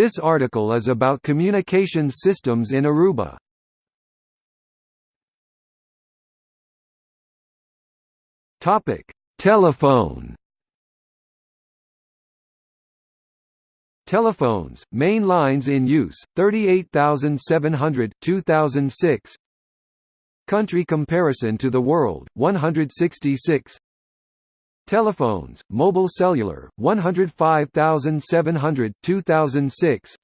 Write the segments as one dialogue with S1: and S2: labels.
S1: This article is about communications systems in Aruba. Topic: Telephone. Telephones, main lines in use, 38,700 2006. Country comparison to the world, 166. Telephones, mobile cellular, 105,700 2006.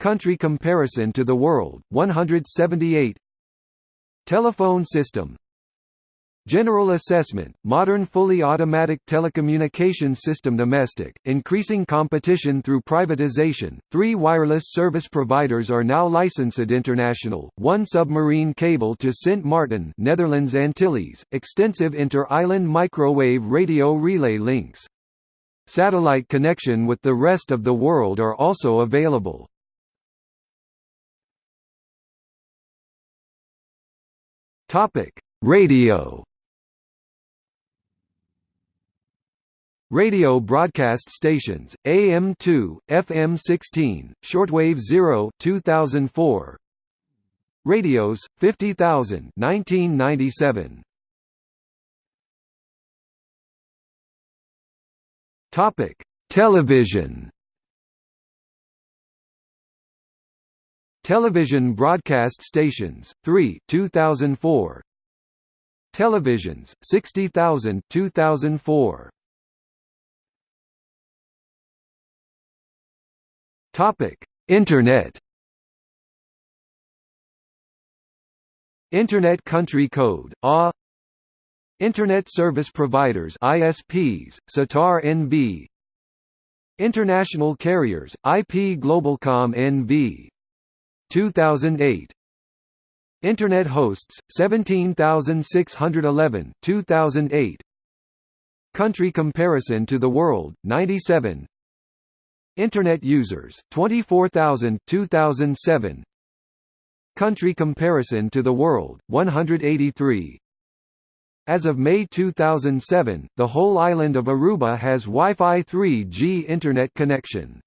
S1: Country comparison to the world, 178. Telephone system, General assessment, modern fully automatic telecommunications system domestic, increasing competition through privatization, three wireless service providers are now licensed international, one submarine cable to Sint Maarten Netherlands Antilles, extensive inter-island microwave radio relay links. Satellite connection with the rest of the world are also available. Radio Radio broadcast stations, AM2, FM16, shortwave 0 2004. Radios, 50,000 1997. Topic: Television. Television broadcast stations, 3 2004. Televisions, 60,000 2004. Topic: Internet. Internet Country Code (A) Internet Service Providers (ISPs), SETAR NV International Carriers, IP Globalcom NV 2008 Internet hosts 17611 2008 Country comparison to the world 97 Internet users 24,000 2007 Country comparison to the world 183 As of May 2007 the whole island of Aruba has Wi-Fi 3G internet connection